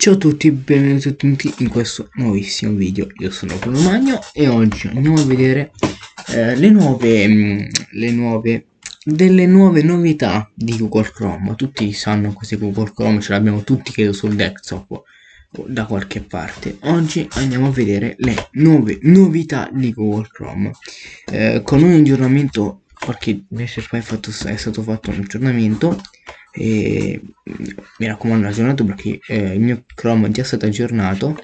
Ciao a tutti, benvenuti in questo nuovissimo video. Io sono Bruno Magno e oggi andiamo a vedere eh, le nuove, mm, le nuove, delle nuove novità di Google Chrome. Tutti sanno cos'è Google Chrome, ce l'abbiamo tutti credo sul desktop o da qualche parte. Oggi andiamo a vedere le nuove novità di Google Chrome. Eh, con un aggiornamento, qualche mese fa è, fatto, è stato fatto un aggiornamento e mi raccomando aggiornato perché eh, il mio Chrome è già stato aggiornato.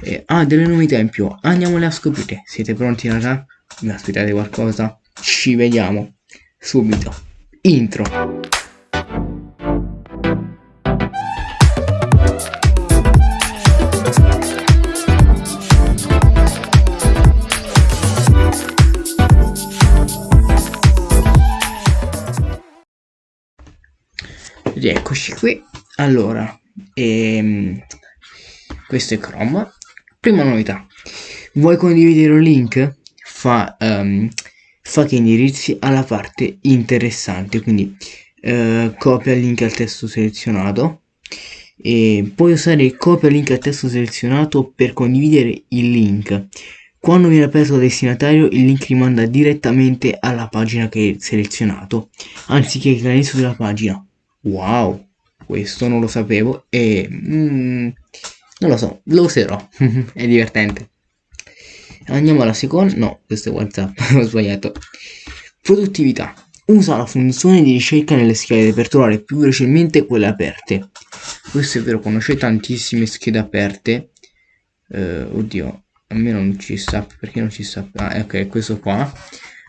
E ha delle novità in più. Andiamole a scoprire siete pronti raga? mi aspettate qualcosa? ci vediamo subito. Intro Rieccoci qui. Allora, ehm, questo è Chrome. Prima novità. Vuoi condividere un link? Fa, um, fa che indirizzi alla parte interessante, quindi uh, copia il link al testo selezionato e puoi usare copia link al testo selezionato per condividere il link. Quando viene aperto dal destinatario il link rimanda direttamente alla pagina che hai selezionato, anziché all'inizio della pagina. Wow, questo non lo sapevo e mm, non lo so, lo userò, è divertente. Andiamo alla seconda, no, questo è WhatsApp, ho sbagliato. Produttività. Usa la funzione di ricerca nelle schede per trovare più velocemente quelle aperte. Questo è vero, c'è tantissime schede aperte, eh, oddio, a me non ci sta, perché non ci sta? Ah, ok, questo qua.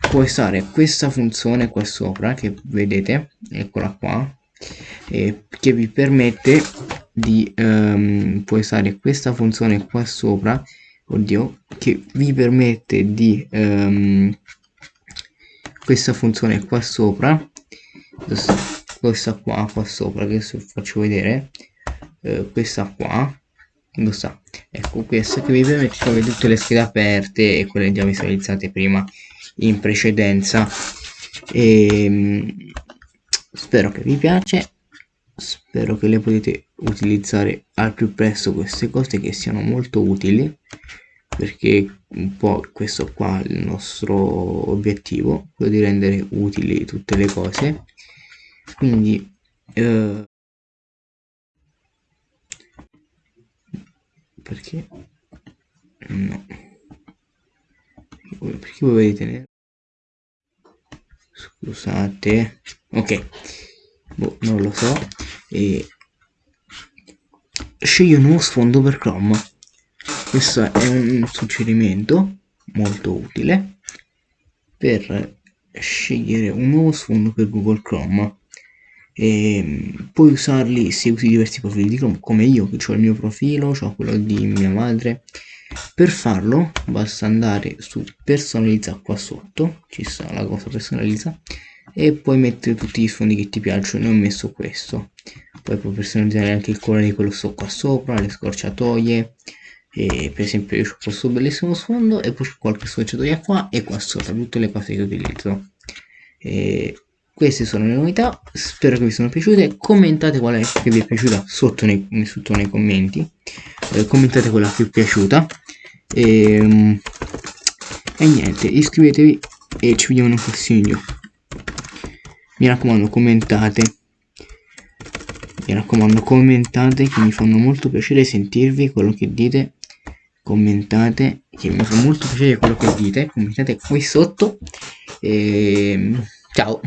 Può stare questa funzione qua sopra, che vedete, eccola qua, eh, che vi permette di um, puoi usare questa funzione qua sopra oddio che vi permette di um, questa funzione qua sopra questa qua qua sopra che adesso faccio vedere uh, questa qua dove sta ecco questa che vi permette di avere tutte le schede aperte e quelle già visualizzate prima in precedenza. E ehm, spero che vi piace. Spero che le potete utilizzare al più presto queste cose che siano molto utili perché un po' questo qua è il nostro obiettivo quello di rendere utili tutte le cose. Quindi eh, perché? No. Perché voi vedete scusate ok. Boh, non lo so. E scegli un nuovo sfondo per Chrome. Questo è un suggerimento molto utile per scegliere un nuovo sfondo per Google Chrome e puoi usarli se usi diversi profili di Chrome come io che ho il mio profilo, ho quello di mia madre. Per farlo basta andare su personalizza qua sotto ci sta la cosa personalizza e puoi mettere tutti gli sfondi che ti piacciono ne ho messo questo. Poi puoi personalizzare anche il colore di quello sto qua sopra le scorciatoie e per esempio io ho questo bellissimo sfondo e poi qualche scorciatoia qua e qua sopra tutte le cose che utilizzo. E queste sono le novità spero che vi siano piaciute. Commentate qual è che vi è piaciuta sotto nei, sotto nei commenti. Eh, commentate quella più piaciuta. E, ehm, e niente iscrivetevi e ci vediamo un prossimo video mi raccomando commentate. Mi raccomando commentate che mi fanno molto piacere sentirvi quello che dite. Commentate che mi fa molto piacere quello che dite. Commentate qui sotto. E ciao